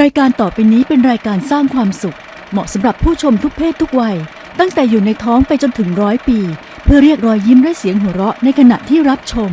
รายการต่อไปนี้เป็นรายการสร้างความสุข เหมาะสำหรับผู้ชมทุกเพศทุกวัย ตั้งแต่อยู่ในท้องไปจนถึงร้อยปี เพื่อเรียกรอยยิ้มและเสียงหัวเราะในขณะที่รับชม